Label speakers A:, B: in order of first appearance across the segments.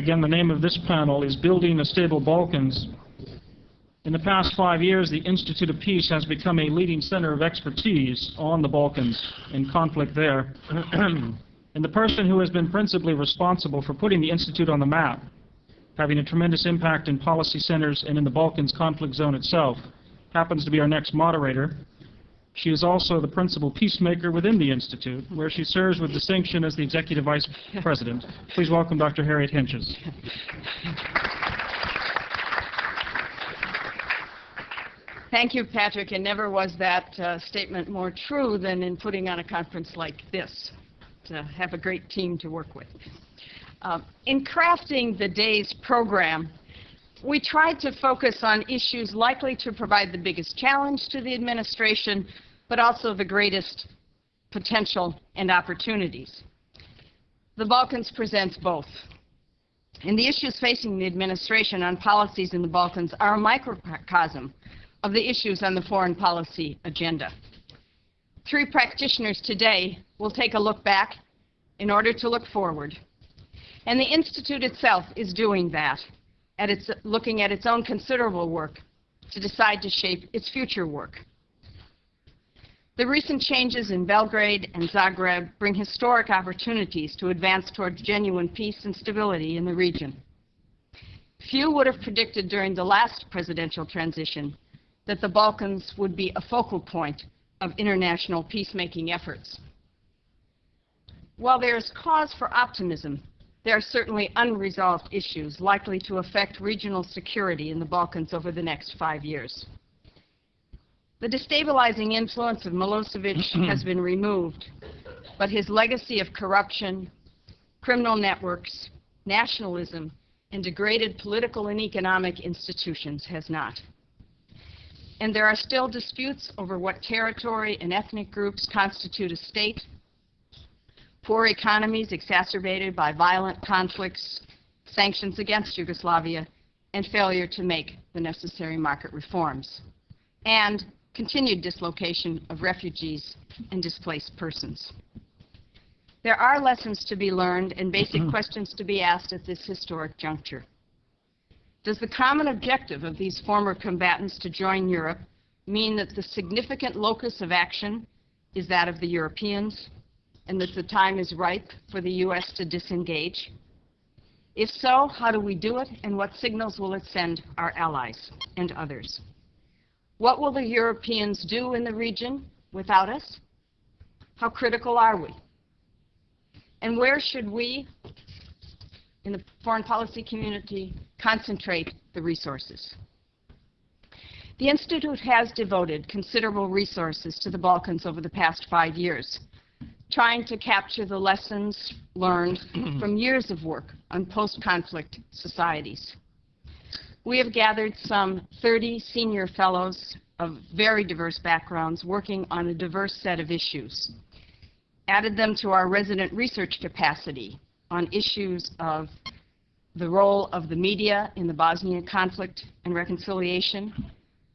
A: Again, the name of this panel is Building a Stable Balkans. In the past five years, the Institute of Peace has become a leading center of expertise on the Balkans and conflict there. and the person who has been principally responsible for putting the Institute on the map, having a tremendous impact in policy centers and in the Balkans conflict zone itself, happens to be our next moderator. She is also the principal peacemaker within the Institute, where she serves with distinction as the Executive Vice President. Please welcome Dr. Harriet Hentges.
B: Thank you, Patrick, and never was that uh, statement more true than in putting on a conference like this, to have a great team to work with. Uh, in crafting the day's program, we tried to focus on issues likely to provide the biggest challenge to the administration, but also the greatest potential and opportunities. The Balkans presents both. And the issues facing the administration on policies in the Balkans are a microcosm of the issues on the foreign policy agenda. Three practitioners today will take a look back in order to look forward. And the Institute itself is doing that, at its, looking at its own considerable work to decide to shape its future work. The recent changes in Belgrade and Zagreb bring historic opportunities to advance towards genuine peace and stability in the region. Few would have predicted during the last presidential transition that the Balkans would be a focal point of international peacemaking efforts. While there is cause for optimism, there are certainly unresolved issues likely to affect regional security in the Balkans over the next five years. The destabilizing influence of Milosevic has been removed, but his legacy of corruption, criminal networks, nationalism, and degraded political and economic institutions has not and there are still disputes over what territory and ethnic groups constitute a state, poor economies exacerbated by violent conflicts, sanctions against Yugoslavia, and failure to make the necessary market reforms, and continued dislocation of refugees and displaced persons. There are lessons to be learned and basic mm-hmm. questions to be asked at this historic juncture. Does the common objective of these former combatants to join Europe mean that the significant locus of action is that of the Europeans and that the time is ripe for the U.S. to disengage? If so, how do we do it and what signals will it send our allies and others? What will the Europeans do in the region without us? How critical are we? And where should we, in the foreign policy community, concentrate the resources. The Institute has devoted considerable resources to the Balkans over the past five years, trying to capture the lessons learned from years of work on post-conflict societies. We have gathered some 30 senior fellows of very diverse backgrounds working on a diverse set of issues, added them to our resident research capacity on issues of the role of the media in the Bosnian conflict and reconciliation,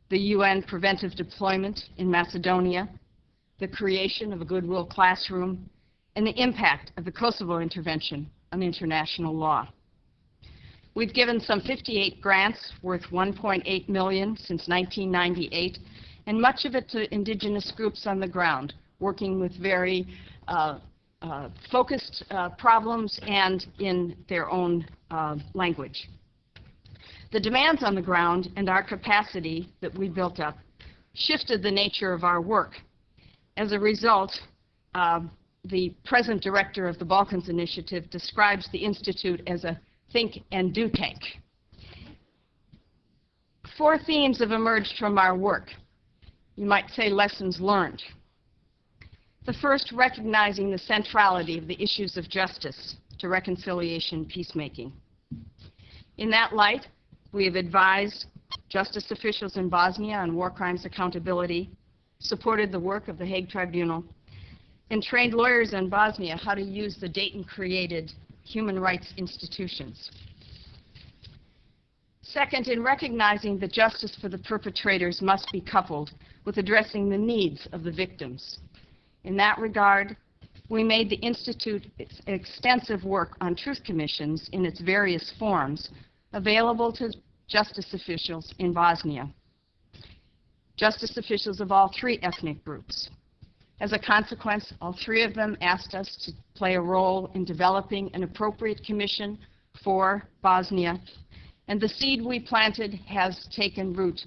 B: the UN preventive deployment in Macedonia, the creation of a goodwill classroom, and the impact of the Kosovo intervention on international law. We've given some 58 grants worth 1.8 million since 1998, and much of it to indigenous groups on the ground, working with very uh, uh, focused uh, problems and in their own uh, language. The demands on the ground and our capacity that we built up shifted the nature of our work. As a result, uh, the present director of the Balkans Initiative describes the Institute as a think and do tank. Four themes have emerged from our work. You might say lessons learned. The first, recognizing the centrality of the issues of justice to reconciliation and peacemaking. In that light, we have advised justice officials in Bosnia on war crimes accountability, supported the work of the Hague Tribunal, and trained lawyers in Bosnia how to use the Dayton-created human rights institutions. Second, in recognizing that justice for the perpetrators must be coupled with addressing the needs of the victims in that regard, we made the Institute extensive work on truth commissions in its various forms available to justice officials in Bosnia. Justice officials of all three ethnic groups. As a consequence, all three of them asked us to play a role in developing an appropriate commission for Bosnia, and the seed we planted has taken root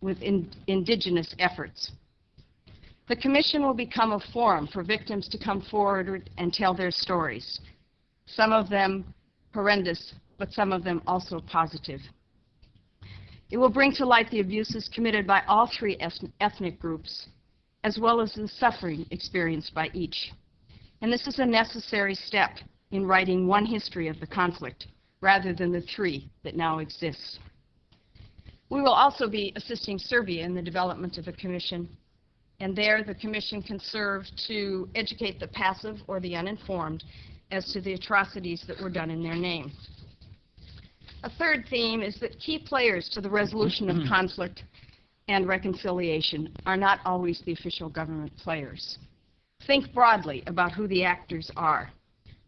B: with in- indigenous efforts. The commission will become a forum for victims to come forward and tell their stories, some of them horrendous, but some of them also positive. It will bring to light the abuses committed by all three ethnic groups, as well as the suffering experienced by each. And this is a necessary step in writing one history of the conflict, rather than the three that now exist. We will also be assisting Serbia in the development of a commission, and there the commission can serve to educate the passive or the uninformed as to the atrocities that were done in their name. A third theme is that key players to the resolution of conflict and reconciliation are not always the official government players. Think broadly about who the actors are.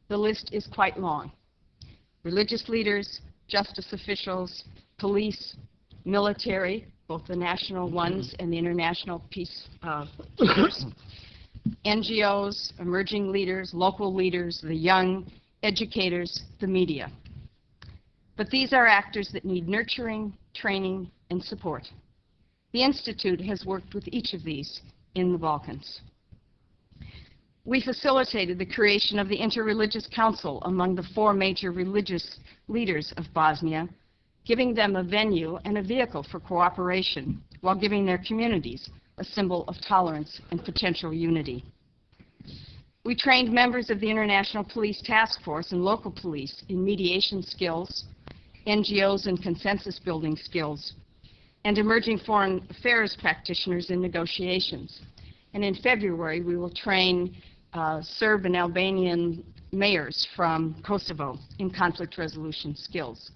B: The list is quite long. Religious leaders, justice officials, police, military, both the national ones and the international peace uh, NGOs, emerging leaders, local leaders, the young, educators, the media. But these are actors that need nurturing, training, and support. The Institute has worked with each of these in the Balkans. We facilitated the creation of the Interreligious Council among the four major religious leaders of Bosnia, giving them a venue and a vehicle for cooperation while giving their communities a symbol of tolerance and potential unity. We trained members of the International Police Task Force and local police in mediation skills, NGOs and consensus building skills, and emerging foreign affairs practitioners in negotiations. And in February, we will train uh, Serb and Albanian mayors from Kosovo in conflict resolution skills,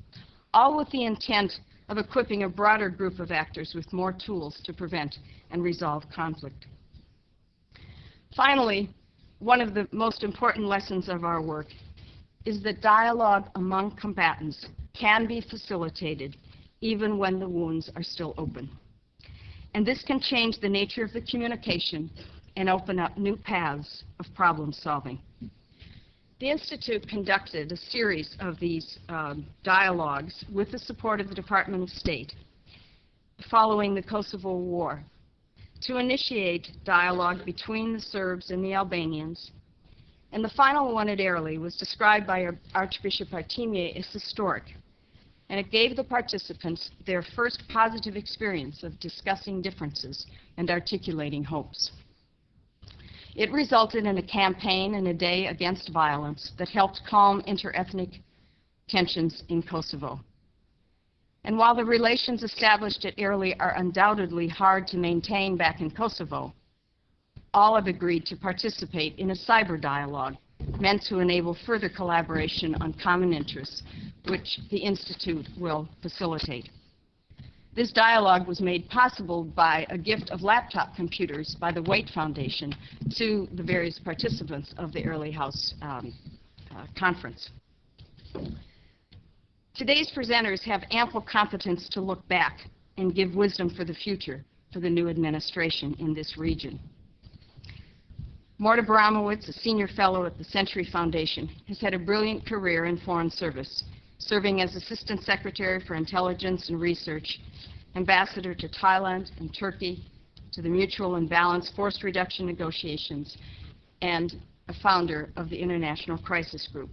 B: all with the intent of equipping a broader group of actors with more tools to prevent and resolve conflict. Finally, one of the most important lessons of our work is that dialogue among combatants can be facilitated even when the wounds are still open. And this can change the nature of the communication and open up new paths of problem solving. The Institute conducted a series of these um, dialogues with the support of the Department of State following the Kosovo War to initiate dialogue between the Serbs and the Albanians. And the final one at Airlie was described by Archbishop Artemie as historic and it gave the participants their first positive experience of discussing differences and articulating hopes. It resulted in a campaign and a day against violence that helped calm interethnic tensions in Kosovo. And while the relations established at Airlie are undoubtedly hard to maintain back in Kosovo, all have agreed to participate in a cyber dialogue meant to enable further collaboration on common interests, which the Institute will facilitate. This dialogue was made possible by a gift of laptop computers by the Waite Foundation to the various participants of the Airlie House um, uh, conference. Today's presenters have ample competence to look back and give wisdom for the future for the new administration in this region. Morton Abramowitz, a senior fellow at the Century Foundation, has had a brilliant career in foreign service, serving as Assistant Secretary for Intelligence and Research, Ambassador to Thailand and Turkey, to the Mutual and Balanced Force Reduction Negotiations, and a founder of the International Crisis Group.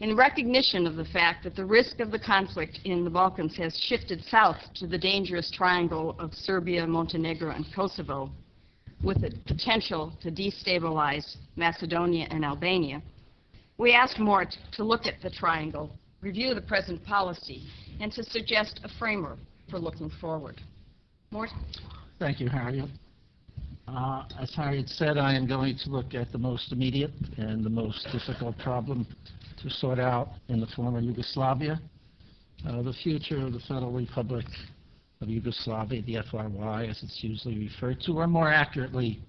B: In recognition of the fact that the risk of the conflict in the Balkans has shifted south to the dangerous triangle of Serbia, Montenegro, and Kosovo, with the potential to destabilize Macedonia and Albania, we asked Mort to look at the triangle, review the present policy, and to suggest a framework for looking forward. Mort?
C: Thank you, Harriet. Uh, As Harriet said, I am going to look at the most immediate and the most difficult problem to sort out in the former Yugoslavia, uh, the future of the Federal Republic of Yugoslavia, the FRY as it's usually referred to, or more accurately,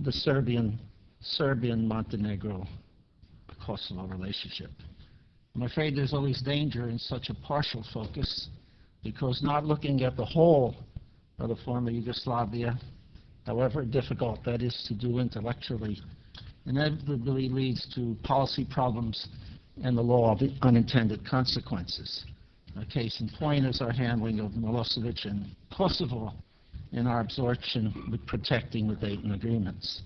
C: the Serbian Serbian-Montenegro-Kosovo relationship. I'm afraid there's always danger in such a partial focus because not looking at the whole of the former Yugoslavia, however difficult that is to do intellectually, inevitably leads to policy problems and the law of unintended consequences. A case in point is our handling of Milosevic and Kosovo in our absorption with protecting the Dayton agreements.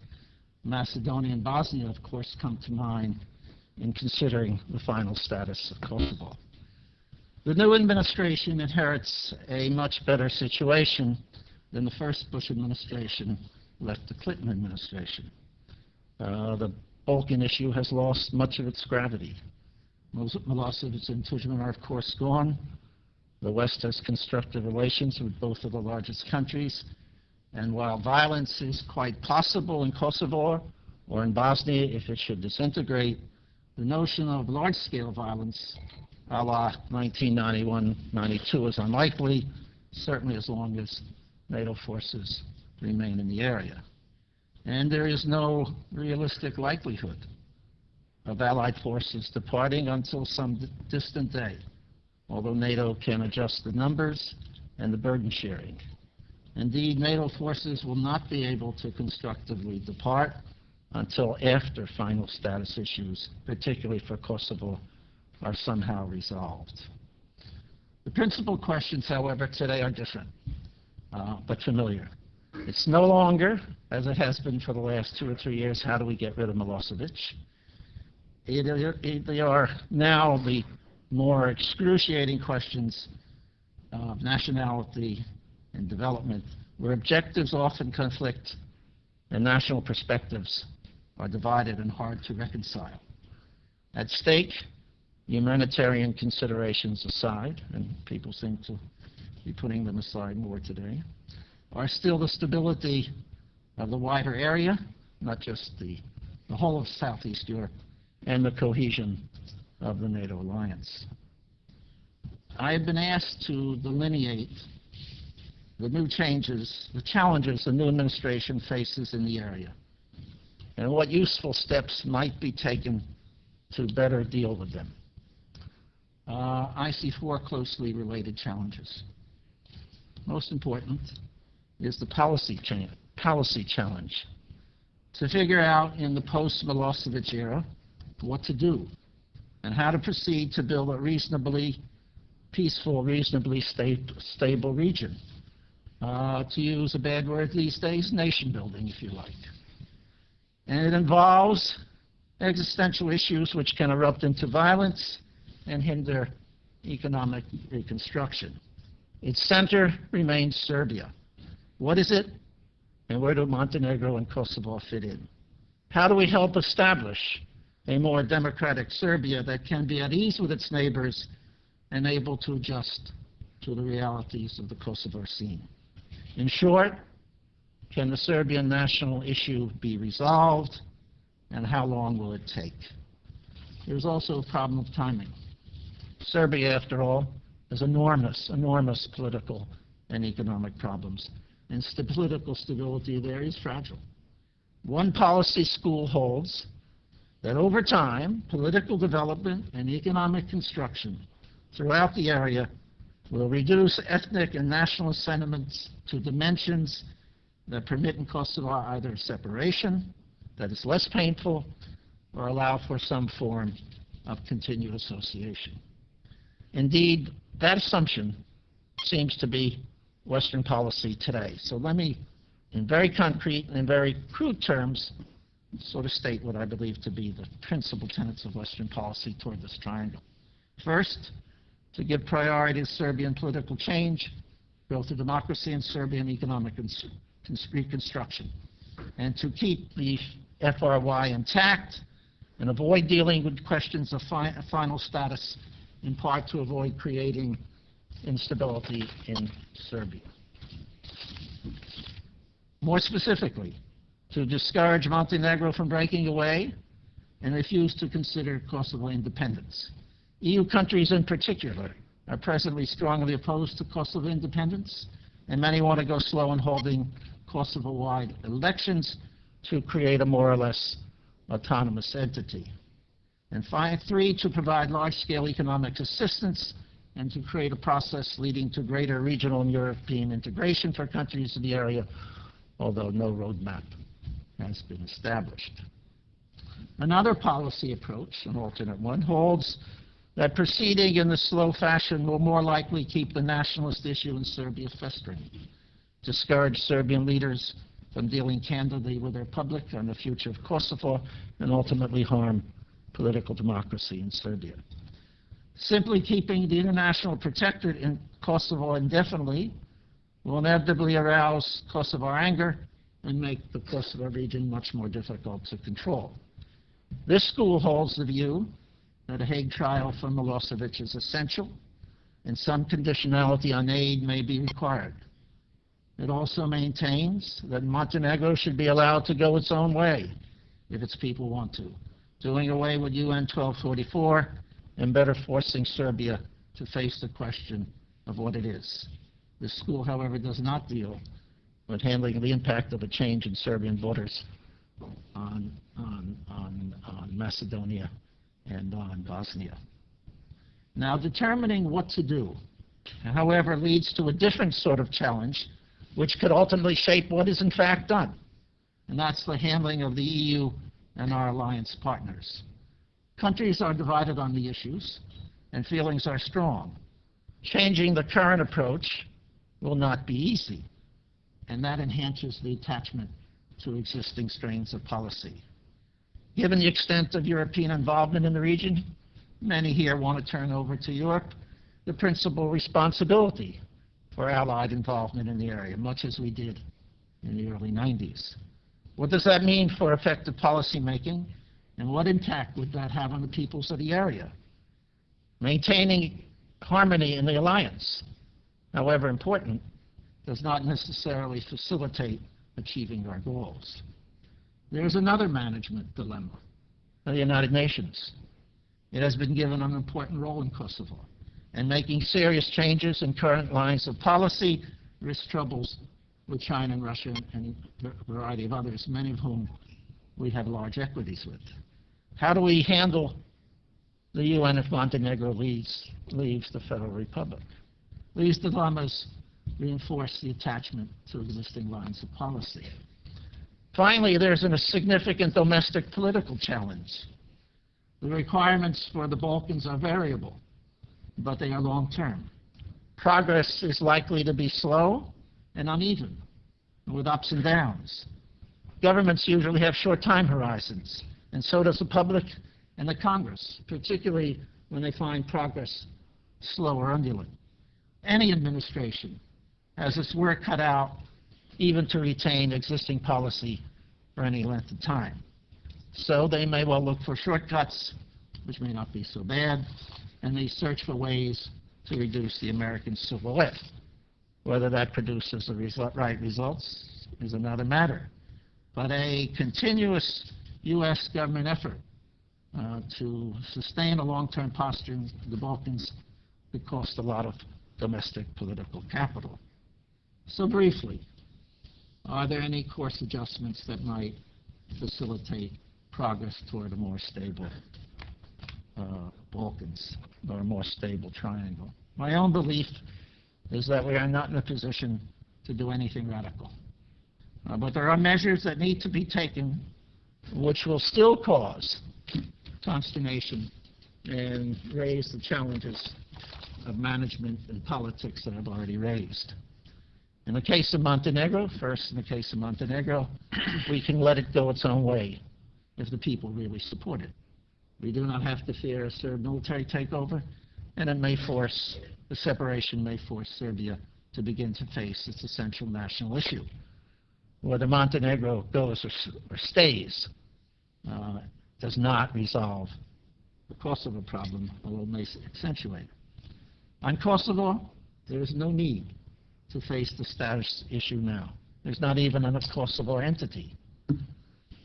C: Macedonia and Bosnia, of course, come to mind in considering the final status of Kosovo. The new administration inherits a much better situation than the first Bush administration left the Clinton administration. Uh, the Balkan issue has lost much of its gravity. Mil- Milosevic and Tudjman are, of course, gone. The West has constructive relations with both of the largest countries. And while violence is quite possible in Kosovo or in Bosnia if it should disintegrate, the notion of large-scale violence a la 1991-92 is unlikely, certainly as long as NATO forces remain in the area. And there is no realistic likelihood of Allied forces departing until some distant day, although NATO can adjust the numbers and the burden sharing. Indeed, NATO forces will not be able to constructively depart until after final status issues, particularly for Kosovo, are somehow resolved. The principal questions, however, today are different, uh, but familiar. It's no longer, as it has been for the last two or three years, how do we get rid of Milosevic? They are now the more excruciating questions of nationality and development, where objectives often conflict and national perspectives are divided and hard to reconcile. At stake, humanitarian considerations aside, and people seem to be putting them aside more today, are still the stability of the wider area, not just the, the whole of Southeast Europe, and the cohesion of the NATO alliance. I have been asked to delineate the new changes, the challenges the new administration faces in the area, and what useful steps might be taken to better deal with them. Uh, I see four closely related challenges. Most important is the policy, cha- policy challenge. To figure out in the post-Milosevic era what to do and how to proceed to build a reasonably peaceful, reasonably sta- stable region. Uh, to use a bad word these days, nation building, if you like. And it involves existential issues which can erupt into violence and hinder economic reconstruction. Its center remains Serbia. What is it, and where do Montenegro and Kosovo fit in? How do we help establish a more democratic Serbia that can be at ease with its neighbors and able to adjust to the realities of the Kosovo scene? In short, can the Serbian national issue be resolved, and how long will it take? There's also a problem of timing. Serbia, after all, has enormous, enormous political and economic problems, and st- political stability there is fragile. One policy school holds that over time, political development and economic construction throughout the area will reduce ethnic and nationalist sentiments to dimensions that permit in Kosovo either separation that is less painful or allow for some form of continued association. Indeed, that assumption seems to be Western policy today. So let me, in very concrete and in very crude terms, sort of state what I believe to be the principal tenets of Western policy toward this triangle. First, to give priority to Serbian political change, growth of democracy and Serbian economic cons- reconstruction, and to keep the FRY intact and avoid dealing with questions of fi- final status, in part to avoid creating instability in Serbia. More specifically, to discourage Montenegro from breaking away and refuse to consider Kosovo independence. EU countries in particular are presently strongly opposed to Kosovo independence, and many want to go slow in holding Kosovo-wide elections to create a more or less autonomous entity. And five, three, to provide large-scale economic assistance and to create a process leading to greater regional and European integration for countries in the area, although no roadmap has been established. Another policy approach, an alternate one, holds that proceeding in the slow fashion will more likely keep the nationalist issue in Serbia festering, discourage Serbian leaders from dealing candidly with their public on the future of Kosovo, and ultimately harm political democracy in Serbia. Simply keeping the international protectorate in Kosovo indefinitely will inevitably arouse Kosovo anger and make the Kosovo region much more difficult to control. This school holds the view that a Hague trial for Milosevic is essential, and some conditionality on aid may be required. It also maintains that Montenegro should be allowed to go its own way if its people want to, doing away with UN 1244 and better forcing Serbia to face the question of what it is. This school, however, does not deal with handling the impact of a change in Serbian voters on, on, on, on Macedonia and on Bosnia. Now, determining what to do, however, leads to a different sort of challenge, which could ultimately shape what is in fact done, and that's the handling of the EU and our alliance partners. Countries are divided on the issues, and feelings are strong. Changing the current approach will not be easy, and that enhances the attachment to existing strains of policy. Given the extent of European involvement in the region, many here want to turn over to Europe the principal responsibility for Allied involvement in the area, much as we did in the early 90s. What does that mean for effective policy making, and what impact would that have on the peoples of the area? Maintaining harmony in the alliance, however important, does not necessarily facilitate achieving our goals. There's another management dilemma, the United Nations. It has been given an important role in Kosovo, and making serious changes in current lines of policy risks troubles with China and Russia and a variety of others, many of whom we have large equities with. How do we handle the UN if Montenegro leaves, leaves the Federal Republic? These dilemmas reinforce the attachment to existing lines of policy. Finally, there's a significant domestic political challenge. The requirements for the Balkans are variable, but they are long-term. Progress is likely to be slow and uneven, with ups and downs. Governments usually have short time horizons, and so does the public and the Congress, particularly when they find progress slow or undulant. Any administration has its work cut out even to retain existing policy for any length of time. So they may well look for shortcuts, which may not be so bad, and they search for ways to reduce the American civil silhouette. Whether that produces the result, right results is another matter. But a continuous U.S. government effort uh, to sustain a long-term posture in the Balkans could cost a lot of domestic political capital. So briefly, are there any course adjustments that might facilitate progress toward a more stable uh, Balkans or a more stable triangle? My own belief is that we are not in a position to do anything radical. Uh, but there are measures that need to be taken which will still cause consternation and raise the challenges of management and politics that I've already raised. In the case of Montenegro, first in the case of Montenegro, we can let it go its own way if the people really support it. We do not have to fear a Serb military takeover, and it may force, the separation may force Serbia to begin to face its essential national issue. Whether Montenegro goes or, or stays uh, does not resolve the Kosovo problem, although it may accentuate it. On Kosovo, there is no need to face the status issue now. There's not even a Kosovo entity.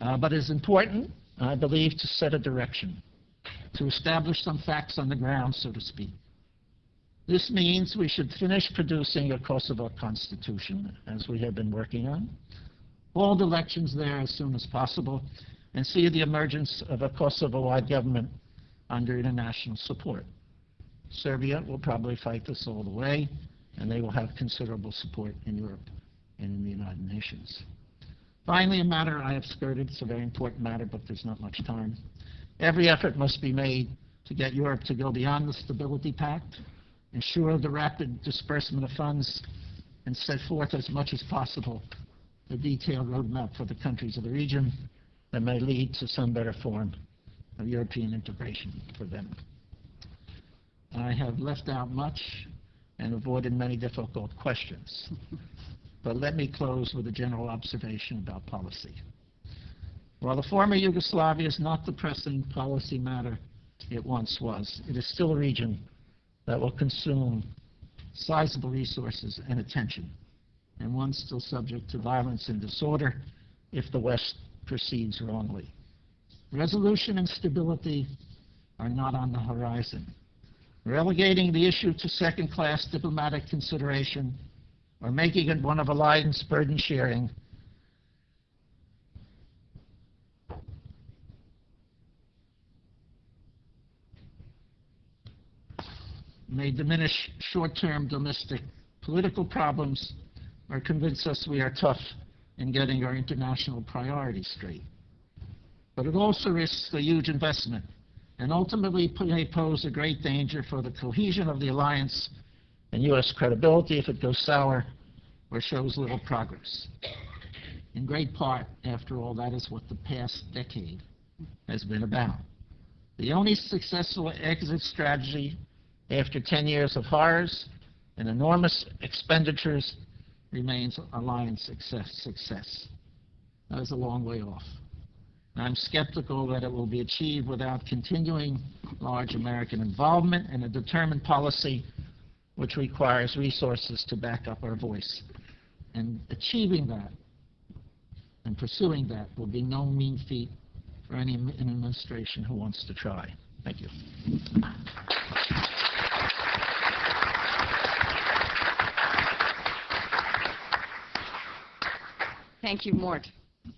C: Uh, but it's important, I believe, to set a direction, to establish some facts on the ground, so to speak. This means we should finish producing a Kosovo constitution, as we have been working on, hold elections there as soon as possible, and see the emergence of a Kosovo-wide government under international support. Serbia will probably fight this all the way, and they will have considerable support in Europe and in the United Nations. Finally, a matter I have skirted, it's a very important matter, but there's not much time. Every effort must be made to get Europe to go beyond the Stability Pact, ensure the rapid disbursement of funds, and set forth as much as possible a detailed roadmap for the countries of the region that may lead to some better form of European integration for them. I have left out much and avoided many difficult questions. But let me close with a general observation about policy. While the former Yugoslavia is not the pressing policy matter it once was, it is still a region that will consume sizable resources and attention, and one still subject to violence and disorder if the West proceeds wrongly. Resolution and stability are not on the horizon. Relegating the issue to second-class diplomatic consideration or making it one of alliance burden sharing may diminish short-term domestic political problems or convince us we are tough in getting our international priorities straight. But it also risks a huge investment and ultimately may pose a great danger for the cohesion of the alliance and U.S. credibility if it goes sour or shows little progress. In great part, after all, that is what the past decade has been about. The only successful exit strategy after 10 years of horrors and enormous expenditures remains alliance success. success. That is a long way off. I'm skeptical that it will be achieved without continuing large American involvement and a determined policy which requires resources to back up our voice. And achieving that and pursuing that will be no mean feat for any administration who wants to try. Thank you.
B: Thank you, Mort.